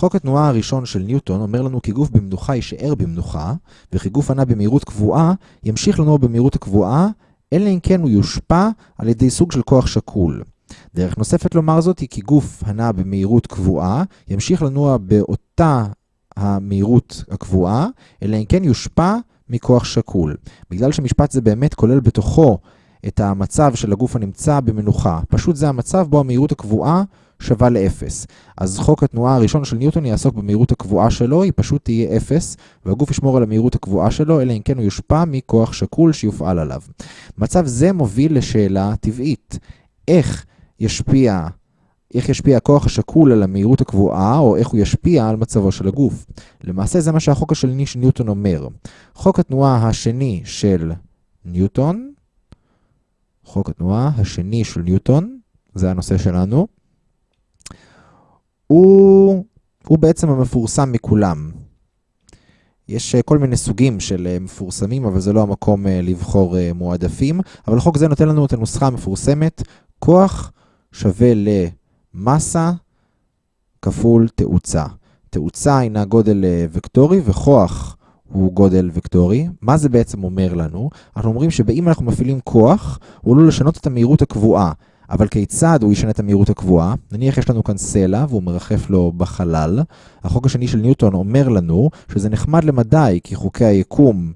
חוק התנועה הראשון של ניוטון אומר לנו כי גוף במנוחה יישאר במנוחה, וכי גוף הנע במהירות קבועה ימשיך לנוע במהירות הקבועה, אלא אם כן הוא יושפע על ידי סוג של כוח שקול. דרך נוספת לומר זאת היא כי גוף הנע במהירות קבועה ימשיך לנוע באותה המהירות הקבועה, אלא אם כן יושפע מכוח שקול. בגלל שמשפט זה באמת כולל בתוכו את המצב של הגוף הנמצא במנוחה. פשוט זה המצב בו המהירות הקבועה שווה לאפס. אז חוק התנועה הראשון של ניוטון יעסוק במהירות הקבועה שלו, היא פשוט תהיה אפס, והגוף ישמור על המהירות הקבועה שלו, אלא אם כן הוא יושפע מכוח שקול שיופעל עליו. מצב זה מוביל לשאלה טבעית. איך ישפיע, איך ישפיע הכוח השקול על המהירות הקבועה, או איך הוא ישפיע על מצבו של הגוף? למעשה זה מה שהחוק השני של ניוטון אומר. חוק התנועה השני של ניוטון, חוק התנועה השני של ניוטון, זה הנושא שלנו, הוא, הוא בעצם המפורסם מכולם. יש כל מיני סוגים של מפורסמים, אבל זה לא המקום לבחור מועדפים. אבל חוק זה נותן לנו את הנוסחה המפורסמת, כוח שווה למסה כפול תאוצה. תאוצה הינה גודל וקטורי וכוח הוא גודל וקטורי. מה זה בעצם אומר לנו? אנחנו אומרים שאם אנחנו מפעילים כוח, הוא עלול לשנות את המהירות הקבועה. אבל כיצד הוא ישנה את המהירות הקבועה? נניח יש לנו כאן סלע והוא מרחף לו בחלל. החוק השני של ניוטון אומר לנו שזה נחמד למדי כי חוקי היקום,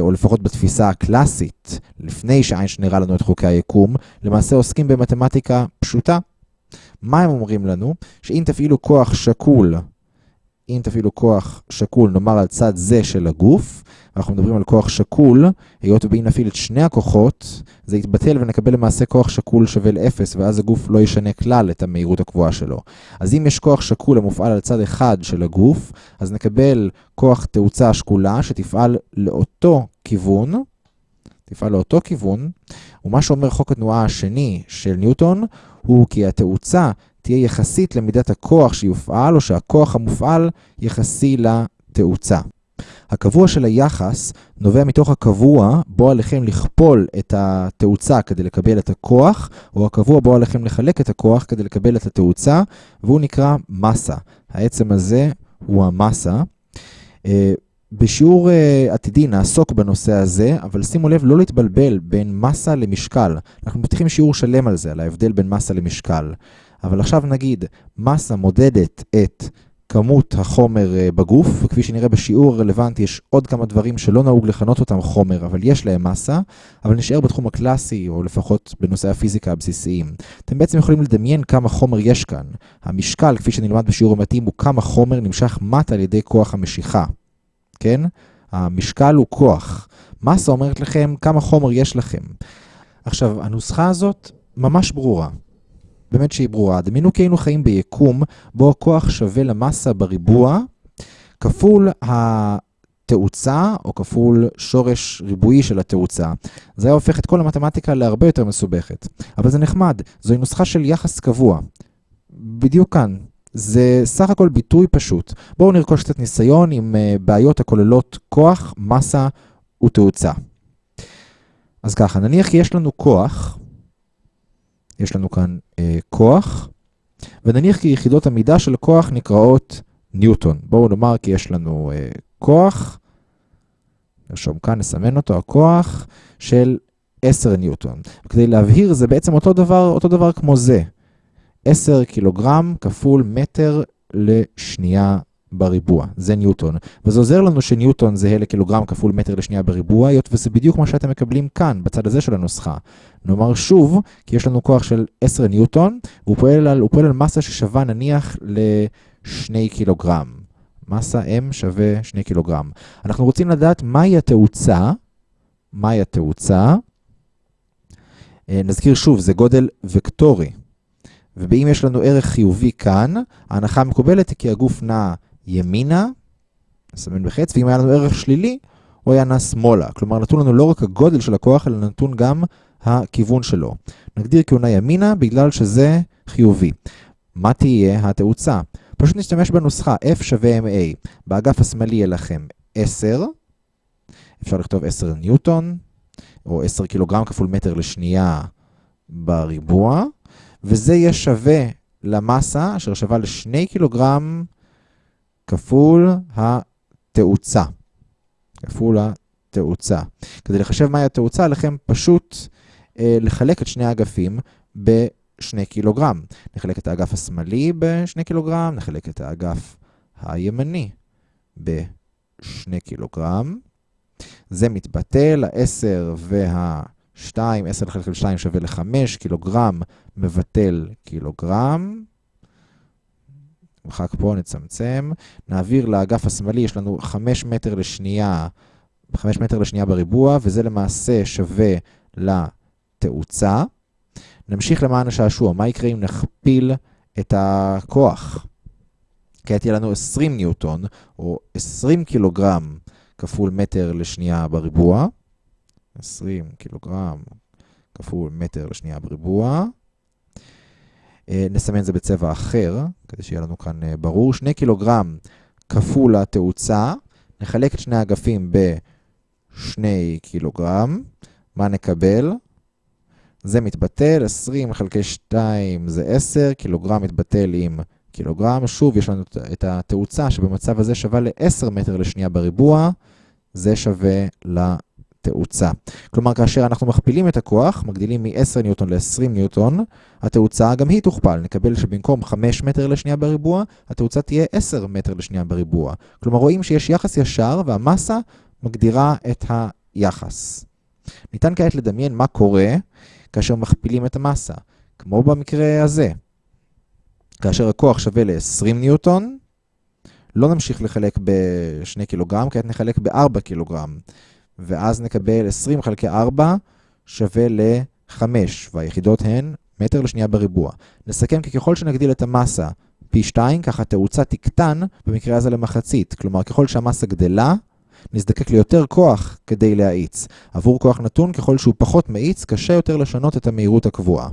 או לפחות בתפיסה הקלאסית, לפני שאיינשטיין הראה לנו את חוקי היקום, למעשה עוסקים במתמטיקה פשוטה. מה הם אומרים לנו? שאם תפעילו כוח שקול אם תפעילו כוח שקול, נאמר על צד זה של הגוף, אנחנו מדברים על כוח שקול, היות ובאם נפעיל את שני הכוחות, זה יתבטל ונקבל למעשה כוח שקול שווה ל-0, ואז הגוף לא ישנה כלל את המהירות הקבועה שלו. אז אם יש כוח שקול המופעל על צד אחד של הגוף, אז נקבל כוח תאוצה שקולה שתפעל לאותו כיוון, תפעל לאותו כיוון, ומה שאומר חוק התנועה השני של ניוטון, הוא כי התאוצה תהיה יחסית למידת הכוח שיופעל, או שהכוח המופעל יחסי לתאוצה. הקבוע של היחס נובע מתוך הקבוע בו עליכם לכפול את התאוצה כדי לקבל את הכוח, או הקבוע בו עליכם לחלק את הכוח כדי לקבל את התאוצה, והוא נקרא מסה. העצם הזה הוא המסה. בשיעור עתידי נעסוק בנושא הזה, אבל שימו לב לא להתבלבל בין מסה למשקל. אנחנו מפתחים שיעור שלם על זה, על ההבדל בין מסה למשקל. אבל עכשיו נגיד, מסה מודדת את כמות החומר בגוף, וכפי שנראה בשיעור הרלוונטי יש עוד כמה דברים שלא נהוג לכנות אותם חומר, אבל יש להם מסה, אבל נשאר בתחום הקלאסי, או לפחות בנושאי הפיזיקה הבסיסיים. אתם בעצם יכולים לדמיין כמה חומר יש כאן. המשקל, כפי שנלמד בשיעור המתאים, הוא כמה חומר נמשך מטה על ידי כוח המשיכה. כן? המשקל הוא כוח. מסה אומרת לכם כמה חומר יש לכם. עכשיו, הנוסחה הזאת ממש ברורה. באמת שהיא ברורה. דמיינו כי היינו חיים ביקום בו הכוח שווה למסה בריבוע, כפול התאוצה, או כפול שורש ריבועי של התאוצה. זה היה הופך את כל המתמטיקה להרבה יותר מסובכת. אבל זה נחמד, זוהי נוסחה של יחס קבוע. בדיוק כאן. זה סך הכל ביטוי פשוט. בואו נרכוש קצת ניסיון עם בעיות הכוללות כוח, מסה ותאוצה. אז ככה, נניח כי יש לנו כוח, יש לנו כאן אה, כוח, ונניח כי יחידות המידה של כוח נקראות ניוטון. בואו נאמר כי יש לנו אה, כוח, נרשום כאן, נסמן אותו, הכוח של 10 ניוטון. כדי להבהיר, זה בעצם אותו דבר, אותו דבר כמו זה. 10 קילוגרם כפול מטר לשנייה בריבוע, זה ניוטון. וזה עוזר לנו שניוטון זהה לקילוגרם כפול מטר לשנייה בריבוע, היות וזה בדיוק מה שאתם מקבלים כאן, בצד הזה של הנוסחה. נאמר שוב, כי יש לנו כוח של 10 ניוטון, והוא פועל על, פועל על מסה ששווה נניח ל-2 קילוגרם. מסה M שווה 2 קילוגרם. אנחנו רוצים לדעת מהי התאוצה, מהי התאוצה. נזכיר שוב, זה גודל וקטורי. ואם יש לנו ערך חיובי כאן, ההנחה המקובלת היא כי הגוף נע ימינה, נסמן בחץ, ואם היה לנו ערך שלילי, הוא היה נע שמאלה. כלומר, נתון לנו לא רק הגודל של הכוח, אלא נתון גם הכיוון שלו. נגדיר כי הוא נע ימינה בגלל שזה חיובי. מה תהיה התאוצה? פשוט נשתמש בנוסחה F שווה MA. באגף השמאלי יהיה לכם 10, אפשר לכתוב 10 ניוטון, או 10 קילוגרם כפול מטר לשנייה בריבוע, וזה יהיה שווה למסה אשר שווה ל-2 קילוגרם כפול התאוצה. כפול התאוצה. כדי לחשב מהי התאוצה, לכם פשוט אה, לחלק את שני האגפים ב-2 קילוגרם. נחלק את האגף השמאלי ב-2 קילוגרם, נחלק את האגף הימני ב-2 קילוגרם. זה מתבטל, ה-10 וה-2, 10 לחלק 2 שווה ל-5, קילוגרם מבטל קילוגרם. נמחק פה, נצמצם. נעביר לאגף השמאלי, יש לנו 5 מטר לשנייה, 5 מטר לשנייה בריבוע, וזה למעשה שווה לתאוצה. נמשיך למען השעשוע. מה יקרה אם נכפיל את הכוח? כעת יהיה לנו 20 ניוטון, או 20 קילוגרם כפול מטר לשנייה בריבוע. 20 קילוגרם כפול מטר לשנייה בריבוע. נסמן זה בצבע אחר, כדי שיהיה לנו כאן ברור. 2 קילוגרם כפול התאוצה. נחלק את שני האגפים ב-2 קילוגרם. מה נקבל? זה מתבטל, 20 חלקי 2 זה 10, קילוגרם מתבטל עם קילוגרם. שוב, יש לנו את התאוצה שבמצב הזה שווה ל-10 מטר לשנייה בריבוע, זה שווה לתאוצה. כלומר, כאשר אנחנו מכפילים את הכוח, מגדילים מ-10 ניוטון ל-20 ניוטון, התאוצה גם היא תוכפל. נקבל שבמקום 5 מטר לשנייה בריבוע, התאוצה תהיה 10 מטר לשנייה בריבוע. כלומר, רואים שיש יחס ישר והמסה מגדירה את היחס. ניתן כעת לדמיין מה קורה כאשר מכפילים את המסה, כמו במקרה הזה. כאשר הכוח שווה ל-20 ניוטון, לא נמשיך לחלק ב-2 קילוגרם, כעת נחלק ב-4 קילוגרם. ואז נקבל 20 חלקי 4 שווה ל-5, והיחידות הן מטר לשנייה בריבוע. נסכם כי ככל שנגדיל את המסה פי 2, ככה התאוצה תקטן, במקרה הזה למחצית. כלומר, ככל שהמסה גדלה, נזדקק ליותר כוח כדי להאיץ. עבור כוח נתון, ככל שהוא פחות מאיץ, קשה יותר לשנות את המהירות הקבועה.